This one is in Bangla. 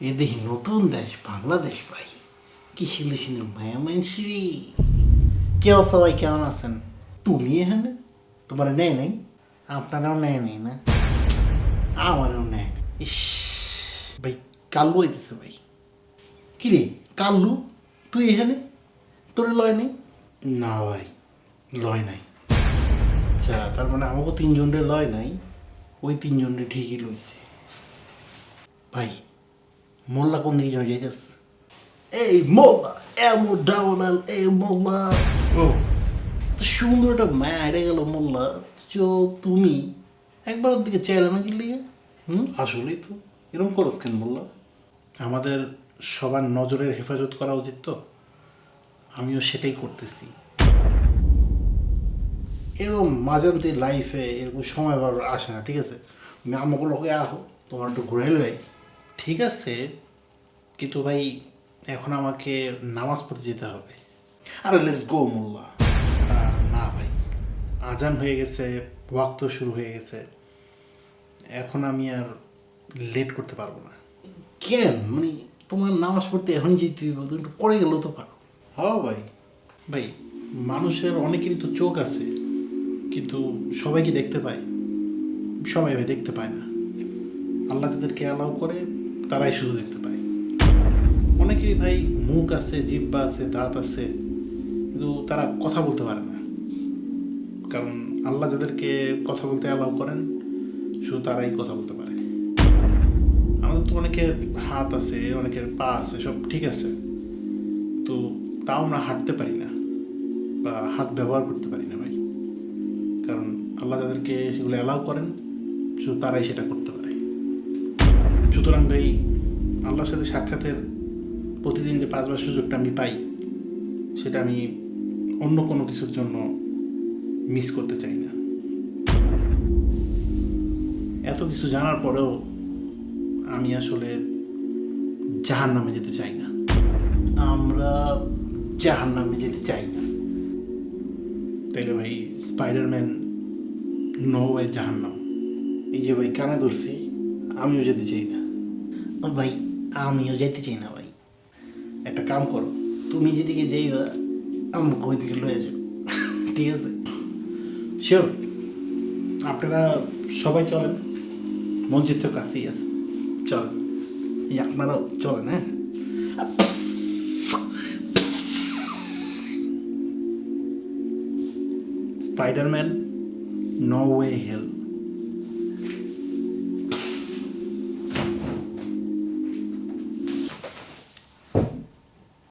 এ নতুন দেশ, বাংলাদেশ ভাই। কি সুন্দর সুন্দর মায়া মানসিরি কে অবস্থা ভাই, কেমন আছেন? তুমি এখানে? তোমার নেয় নাই? আপনারাও নেয় নাই না? আমারও নেয়। ইস, ভাই কাল্লু হইতেছে ভাই। কি রে কাল্লু তুই এখানে? তোর লয় নাই? না ভাই, লয় নাই। আচ্ছা তার মানে আমাকে তিনজনের লয় নাই। ওই তিনজনের ঠিকই লইছে। ভাই, মোল্লা কোন দিকে যাওয়া যাইতেছে? এই মোল্লা এমন ডাউনাল এই মোল্লা। ও সুন্দর একটা মায়া হেরে গেল মোল্লা। তো তুমি একবার ওর দিকে চাইলে না লিগে হুম, আসলেই তো। এরকম করস কেন মোল্লা? আমাদের সবার নজরের হেফাজত করা উচিত তো। আমিও সেটাই করতেছি। এরকম মাঝান্তি লাইফে এরকম সময় বার আসে না ঠিক আছে? তুমি আমাকে লোকে আহো তোমার একটু ঘুরে ভাই ঠিক আছে কিন্তু ভাই এখন আমাকে নামাজ পড়তে যেতে হবে। আরে লেটস গো মোল্লা। না ভাই আজান হয়ে গেছে ওয়াক্ত শুরু হয়ে গেছে। এখন আমি আর লেট করতে পারব না। কেন? মানে তোমার নামাজ পড়তে এখন যেতে হইব তুমি একটু পড়ে গেলেও তো পারো। হ্যাঁ ভাই। ভাই মানুষের অনেকেরই তো চোখ আছে। কিন্তু সবাই কি দেখতে পায়। সবাই ভাই দেখতে পায় না। আল্লাহ যাদেরকে অ্যালাউ করে, তারাই শুধু দেখতে পায়। অনেকেরই ভাই মুখ আছে জিব্বা আছে, দাঁত আছে, কিন্তু তারা কথা বলতে পারে না। কারণ আল্লাহ যাদেরকে কথা বলতে অ্যালাউ করেন, শুধু তারাই কথা বলতে পারে। আমাদের তো অনেকের হাত আছে, অনেকের পা আছে, সব ঠিক আছে। তো তাও আমরা হাঁটতে পারি না বা হাত ব্যবহার করতে পারি না কারণ আল্লাহ যাদেরকে সেগুলো অ্যালাউ করেন, শুধু তারাই সেটা করতে পারে। সুতরাং ভাই, আল্লাহর সাথে সাক্ষাতের প্রতিদিন যে পাঁচবার সুযোগটা আমি পাই, সেটা আমি অন্য কোনো কিছুর জন্য মিস করতে চাই না। এত কিছু জানার পরেও আমি আসলে জাহান নামে যেতে চাই না। আমরা জাহান নামে যেতে চাই না। তাইলে ভাই স্পাইডারম্যান নো ওয়ে জাহান্নাম এই যে ভাই কানে ধরছি আমিও যেতে চাই না ও ভাই আমিও যেতে চাই না ভাই একটা কাম করো তুমি যেদিকে যাইবা আমাকে ওইদিকে লয়ে যাও ঠিক আছে শিওর আপনারা সবাই চলেন মসজিদ তো কাছেই আছে চলেন এই আপনারাও চলেন হ্যাঁ স্পাইডারম্যান নো ওয়ে হেল্প